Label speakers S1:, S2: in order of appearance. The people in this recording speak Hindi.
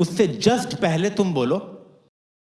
S1: उससे जस्ट पहले तुम बोलो